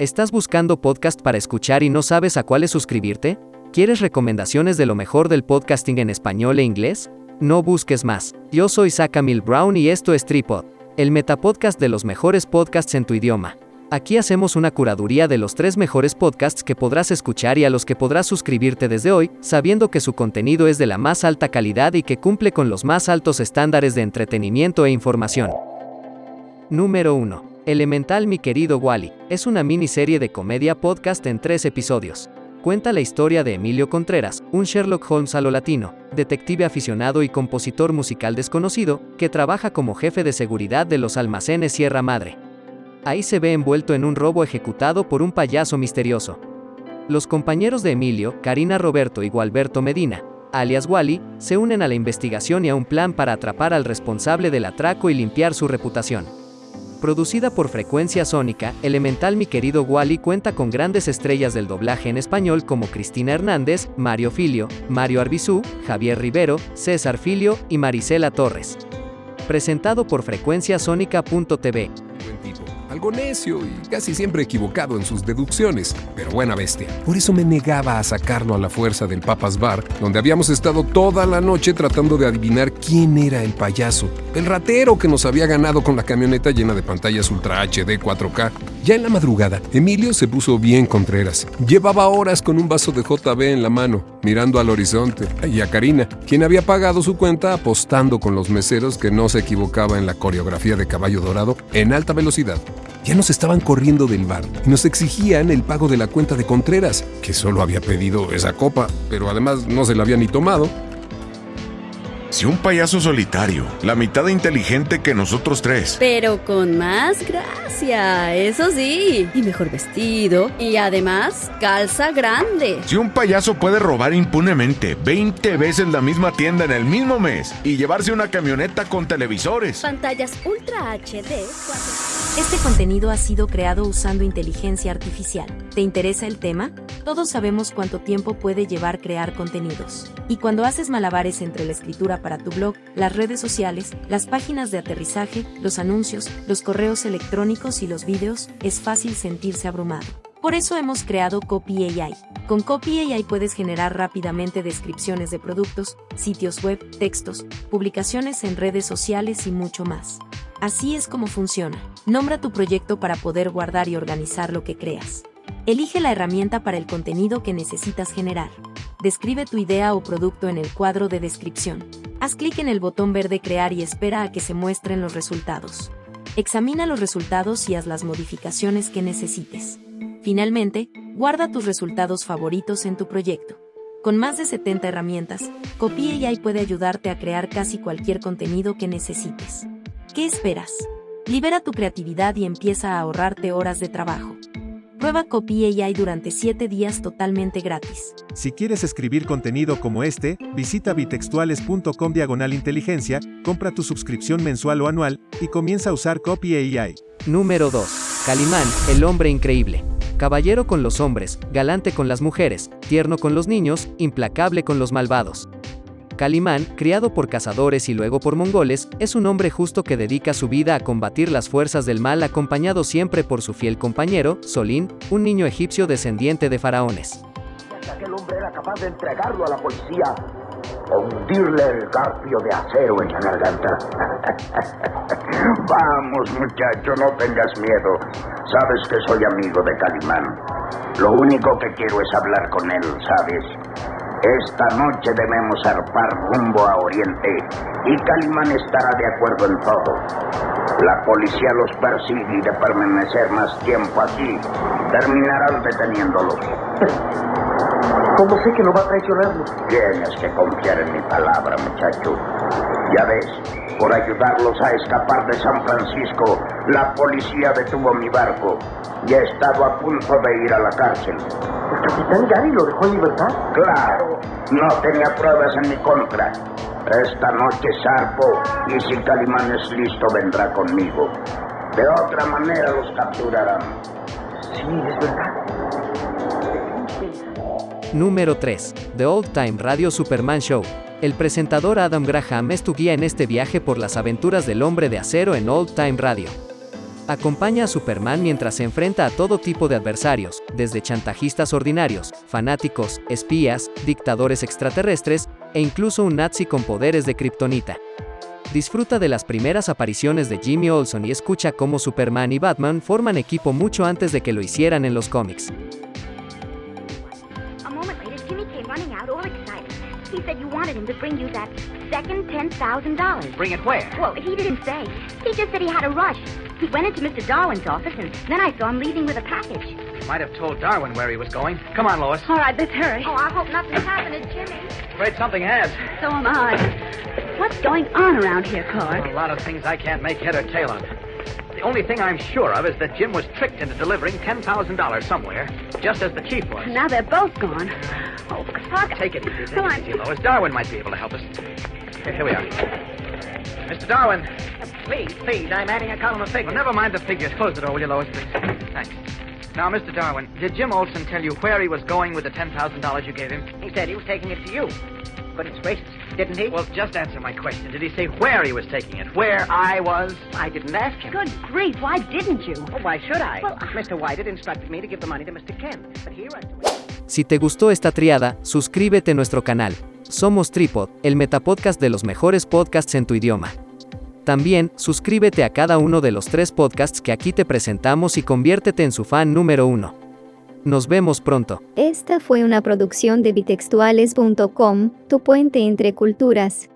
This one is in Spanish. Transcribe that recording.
¿Estás buscando podcast para escuchar y no sabes a cuáles suscribirte? ¿Quieres recomendaciones de lo mejor del podcasting en español e inglés? No busques más. Yo soy Mil Brown y esto es Tripod, el metapodcast de los mejores podcasts en tu idioma. Aquí hacemos una curaduría de los tres mejores podcasts que podrás escuchar y a los que podrás suscribirte desde hoy, sabiendo que su contenido es de la más alta calidad y que cumple con los más altos estándares de entretenimiento e información. Número 1. Elemental mi querido Wally, es una miniserie de comedia podcast en tres episodios. Cuenta la historia de Emilio Contreras, un Sherlock Holmes a lo latino, detective aficionado y compositor musical desconocido, que trabaja como jefe de seguridad de los almacenes Sierra Madre. Ahí se ve envuelto en un robo ejecutado por un payaso misterioso. Los compañeros de Emilio, Karina Roberto y Gualberto Medina, alias Wally, se unen a la investigación y a un plan para atrapar al responsable del atraco y limpiar su reputación. Producida por Frecuencia Sónica, Elemental Mi Querido Wally cuenta con grandes estrellas del doblaje en español como Cristina Hernández, Mario Filio, Mario Arbizú, Javier Rivero, César Filio y Marisela Torres. Presentado por frecuenciasónica.tv algo necio y casi siempre equivocado en sus deducciones, pero buena bestia. Por eso me negaba a sacarlo a la fuerza del Papas Bar, donde habíamos estado toda la noche tratando de adivinar quién era el payaso, el ratero que nos había ganado con la camioneta llena de pantallas Ultra HD 4K. Ya en la madrugada, Emilio se puso bien contreras. Llevaba horas con un vaso de JB en la mano, mirando al horizonte, y a Karina, quien había pagado su cuenta apostando con los meseros que no se equivocaba en la coreografía de Caballo Dorado en alta velocidad. Ya nos estaban corriendo del bar y nos exigían el pago de la cuenta de Contreras, que solo había pedido esa copa, pero además no se la había ni tomado. Si un payaso solitario, la mitad inteligente que nosotros tres. Pero con más gracia, eso sí. Y mejor vestido. Y además, calza grande. Si un payaso puede robar impunemente 20 veces la misma tienda en el mismo mes y llevarse una camioneta con televisores. Pantallas Ultra HD. Este contenido ha sido creado usando inteligencia artificial. ¿Te interesa el tema? Todos sabemos cuánto tiempo puede llevar crear contenidos. Y cuando haces malabares entre la escritura para tu blog, las redes sociales, las páginas de aterrizaje, los anuncios, los correos electrónicos y los vídeos, es fácil sentirse abrumado. Por eso hemos creado Copy AI. Con Copy AI puedes generar rápidamente descripciones de productos, sitios web, textos, publicaciones en redes sociales y mucho más. Así es como funciona. Nombra tu proyecto para poder guardar y organizar lo que creas. Elige la herramienta para el contenido que necesitas generar. Describe tu idea o producto en el cuadro de descripción. Haz clic en el botón verde Crear y espera a que se muestren los resultados. Examina los resultados y haz las modificaciones que necesites. Finalmente, guarda tus resultados favoritos en tu proyecto. Con más de 70 herramientas, Copy AI puede ayudarte a crear casi cualquier contenido que necesites. ¿Qué esperas? Libera tu creatividad y empieza a ahorrarte horas de trabajo. Prueba Copy AI durante 7 días totalmente gratis. Si quieres escribir contenido como este, visita bitextuales.com diagonal inteligencia, compra tu suscripción mensual o anual, y comienza a usar Copy AI. Número 2. Calimán, el hombre increíble. Caballero con los hombres, galante con las mujeres, tierno con los niños, implacable con los malvados. Calimán, criado por cazadores y luego por mongoles, es un hombre justo que dedica su vida a combatir las fuerzas del mal acompañado siempre por su fiel compañero, Solín, un niño egipcio descendiente de faraones. Aquel hombre era capaz de entregarlo a la policía o hundirle el garfio de acero en la garganta. Vamos, muchacho, no tengas miedo. Sabes que soy amigo de Calimán. Lo único que quiero es hablar con él, ¿sabes? Esta noche debemos zarpar rumbo a Oriente y Calimán estará de acuerdo en todo. La policía los persigue y de permanecer más tiempo aquí, terminarán deteniéndolos. ¿Cómo sé que no va a traicionarnos? Tienes que confiar en mi palabra, muchacho. Ya ves, por ayudarlos a escapar de San Francisco, la policía detuvo mi barco y he estado a punto de ir a la cárcel. ¿El capitán Gary lo dejó en libertad? Claro, no tenía pruebas en mi contra. Esta noche zarpo y si Calimán es listo vendrá conmigo. De otra manera los capturarán. Sí, es verdad. Número 3. The Old Time Radio Superman Show. El presentador Adam Graham es tu guía en este viaje por las aventuras del hombre de acero en Old Time Radio. Acompaña a Superman mientras se enfrenta a todo tipo de adversarios, desde chantajistas ordinarios, fanáticos, espías, dictadores extraterrestres, e incluso un nazi con poderes de kriptonita. Disfruta de las primeras apariciones de Jimmy Olsen y escucha cómo Superman y Batman forman equipo mucho antes de que lo hicieran en los cómics. Wanted him to bring you that second $10,000. Bring it where? Well, he didn't say. He just said he had a rush. He went into Mr. Darwin's office, and then I saw him leaving with a package. You might have told Darwin where he was going. Come on, Lois. All right, let's hurry. Oh, I hope nothing's happened to Jimmy. Afraid something has. So am I. What's going on around here, Clark? A lot of things I can't make head or tail of. The only thing I'm sure of is that Jim was tricked into delivering $10,000 somewhere, just as the chief was. Now they're both gone. Oh, Clark. Take it easy, Come it on. easy, Lois. Darwin might be able to help us. Here, here we are. Mr. Darwin. Please, please, I'm adding a column of figures. Well, figures. never mind the figures. Close the door, will you, Lois, please? Thanks. Now, Mr. Darwin, did Jim Olson tell you where he was going with the $10,000 you gave him? He said he was taking it to you. Goodness gracious, didn't he? Well, just answer my question. Did he say where he was taking it? Where I was? I didn't ask him. Good grief, why didn't you? Oh, why should I? Well, Mr. White had instructed me to give the money to Mr. Kent. But here I... Si te gustó esta triada, suscríbete a nuestro canal. Somos Tripod, el metapodcast de los mejores podcasts en tu idioma. También, suscríbete a cada uno de los tres podcasts que aquí te presentamos y conviértete en su fan número uno. Nos vemos pronto. Esta fue una producción de bitextuales.com, tu puente entre culturas.